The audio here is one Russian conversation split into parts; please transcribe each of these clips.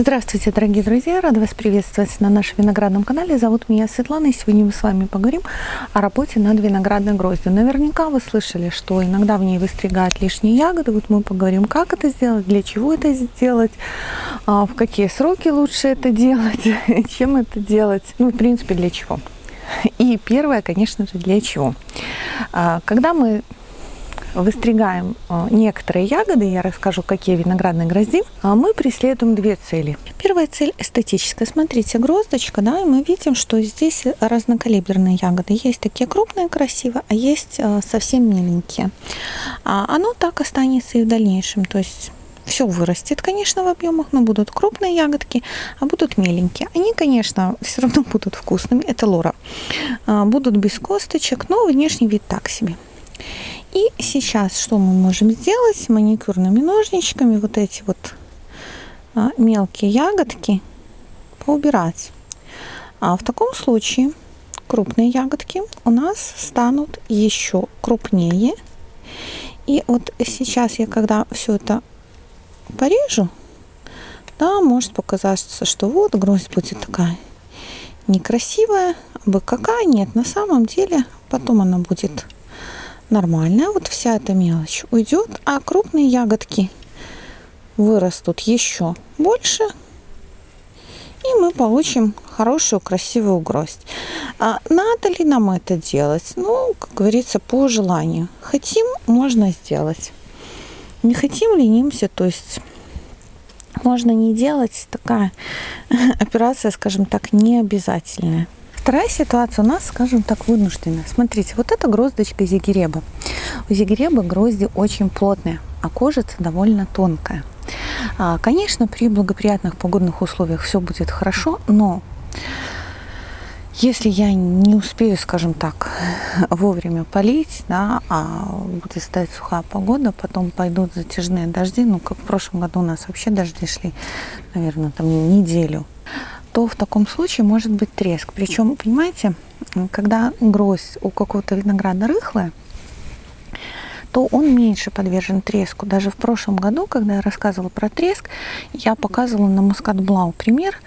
Здравствуйте, дорогие друзья! Рада вас приветствовать на нашем виноградном канале. Зовут меня Светлана, и сегодня мы с вами поговорим о работе над виноградной гроздью. Наверняка вы слышали, что иногда в ней выстригают лишние ягоды. Вот мы поговорим, как это сделать, для чего это сделать, а, в какие сроки лучше это делать, чем это делать, ну, в принципе, для чего. И первое, конечно же, для чего. А, когда мы выстригаем э, некоторые ягоды, я расскажу, какие виноградные грозди, а мы преследуем две цели. Первая цель эстетическая. Смотрите, гроздочка, да, и мы видим, что здесь разнокалиберные ягоды. Есть такие крупные, красивые, а есть э, совсем миленькие. А оно так останется и в дальнейшем. То есть все вырастет, конечно, в объемах, но будут крупные ягодки, а будут меленькие. Они, конечно, все равно будут вкусными, это лора. А, будут без косточек, но внешний вид так себе. И сейчас что мы можем сделать? Маникюрными ножничками вот эти вот а, мелкие ягодки поубирать. А в таком случае крупные ягодки у нас станут еще крупнее. И вот сейчас я, когда все это порежу, да, может показаться, что вот гроздь будет такая некрасивая, а бы какая. Нет, на самом деле потом она будет нормальная. Вот вся эта мелочь уйдет, а крупные ягодки вырастут еще больше. И мы получим хорошую, красивую гроздь. А надо ли нам это делать? Ну, как говорится, по желанию. Хотим, можно сделать. Не хотим, ленимся, то есть можно не делать. Такая операция, скажем так, не обязательная. Вторая ситуация у нас, скажем так, вынужденная. Смотрите, вот это гроздочка зигиреба. У зигиреба грозди очень плотные, а кожица довольно тонкая. А, конечно, при благоприятных погодных условиях все будет хорошо, но если я не успею, скажем так, вовремя полить, да, а будет стоять сухая погода, потом пойдут затяжные дожди, ну, как в прошлом году у нас вообще дожди шли, наверное, там неделю, то в таком случае может быть треск. Причем, понимаете, когда гроздь у какого-то винограда рыхлая, то он меньше подвержен треску. Даже в прошлом году, когда я рассказывала про треск, я показывала на мускат блау пример.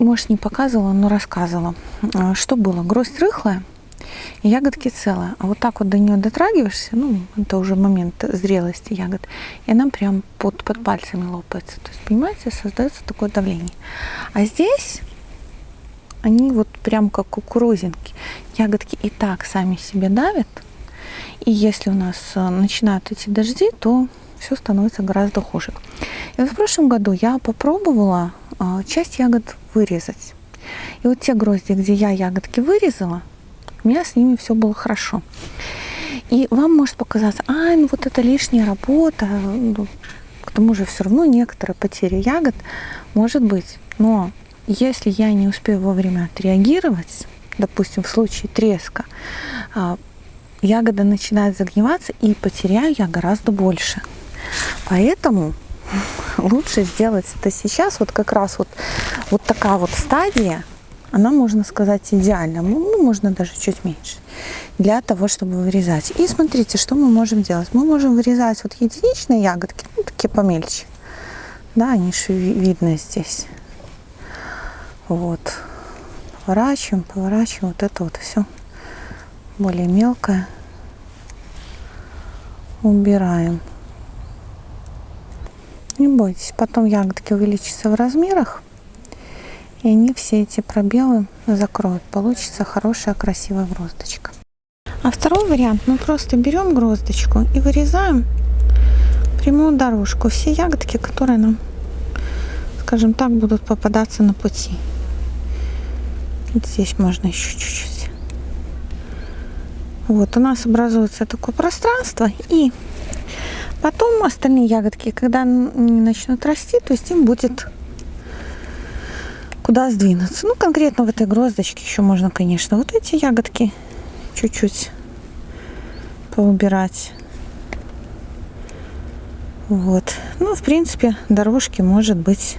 Может, не показывала, но рассказывала. Что было? Гроздь рыхлая, ягодки целые. А вот так вот до нее дотрагиваешься, ну, это уже момент зрелости ягод, и она прям под, под пальцами лопается. То есть, понимаете, создается такое давление. А здесь они вот прям как кукурузинки. Ягодки и так сами себе давят. И если у нас э, начинают идти дожди, то все становится гораздо хуже. И вот в прошлом году я попробовала э, часть ягод вырезать. И вот те грозди, где я ягодки вырезала, у меня с ними все было хорошо. И вам может показаться, а, ну вот это лишняя работа, ну, к тому же все равно некоторые потери ягод может быть. Но если я не успею вовремя отреагировать, допустим, в случае треска, а, ягода начинает загниваться и потеряю я гораздо больше. Поэтому лучше сделать это сейчас, вот как раз вот, вот такая вот стадия, она, можно сказать, идеальна. Ну, можно даже чуть меньше. Для того, чтобы вырезать. И смотрите, что мы можем делать. Мы можем вырезать вот единичные ягодки, ну, такие помельче. Да, они же видны здесь. Вот. Поворачиваем, поворачиваем. Вот это вот все более мелкое. Убираем. Не бойтесь, потом ягодки увеличатся в размерах и они все эти пробелы закроют. Получится хорошая красивая гроздочка. А второй вариант, мы просто берем гроздочку и вырезаем прямую дорожку. Все ягодки, которые нам, скажем так, будут попадаться на пути. Здесь можно еще чуть-чуть. Вот, у нас образуется такое пространство. И потом остальные ягодки, когда они начнут расти, то есть им будет куда сдвинуться. Ну, конкретно в этой гроздочке еще можно, конечно, вот эти ягодки чуть-чуть поубирать. Вот. Ну, в принципе, дорожки может быть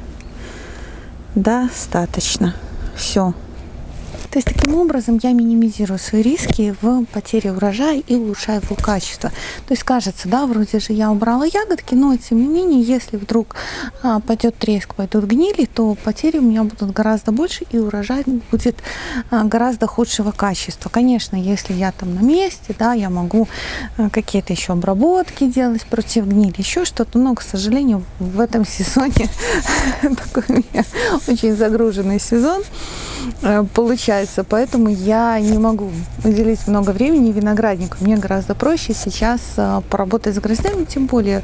достаточно. Все. То есть таким образом я минимизирую свои риски в потере урожая и улучшаю его качество. То есть кажется, да, вроде же я убрала ягодки, но тем не менее, если вдруг а, пойдет треск, пойдут гнили, то потери у меня будут гораздо больше и урожай будет а, гораздо худшего качества. Конечно, если я там на месте, да, я могу а, какие-то еще обработки делать против гнили, еще что-то, но, к сожалению, в этом сезоне такой у меня очень загруженный сезон э, получается, поэтому я не могу уделить много времени винограднику. Мне гораздо проще сейчас э, поработать с гроздями, тем более,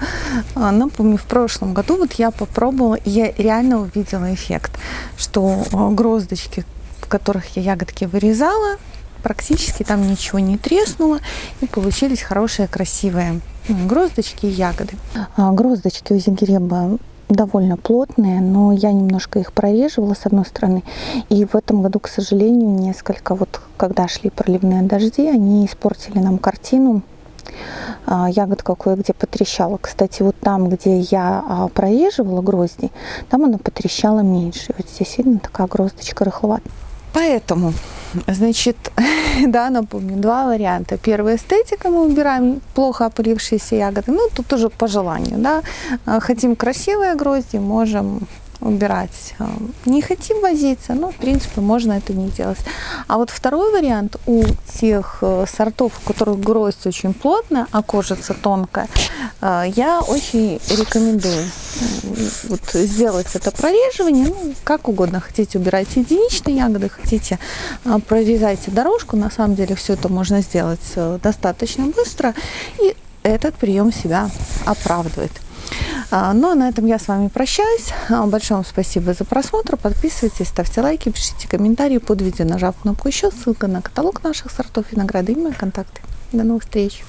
э, напомню, в прошлом году вот я попробовала, и я реально увидела эффект, что гроздочки, в которых я ягодки вырезала, практически там ничего не треснуло, и получились хорошие, красивые гроздочки и ягоды. А, гроздочки у зигиреба довольно плотные, но я немножко их прореживала с одной стороны. И в этом году, к сожалению, несколько, вот когда шли проливные дожди, они испортили нам картину. А, ягодка кое-где потрещала. Кстати, вот там, где я а, прореживала грозди, там она потрещала меньше. Вот здесь видно такая гроздочка рыхловатая. Поэтому, значит, да, напомню, два варианта. Первый эстетика, мы убираем плохо опылившиеся ягоды. Ну, тут уже по желанию, да. А, хотим красивые грозди, можем убирать. Э, не хотим возиться, но, в принципе, можно это не делать. А вот второй вариант у тех э, сортов, у которых гроздь очень плотная, а кожица тонкая, э, я очень рекомендую вот сделать это прореживание, ну, как угодно. Хотите, убирайте единичные ягоды, хотите, прорезайте дорожку. На самом деле все это можно сделать достаточно быстро, и этот прием себя оправдывает. А, ну а на этом я с вами прощаюсь. А, большое вам спасибо за просмотр. Подписывайтесь, ставьте лайки, пишите комментарии под видео, нажав кнопку еще. Ссылка на каталог наших сортов винограда и мои контакты. До новых встреч!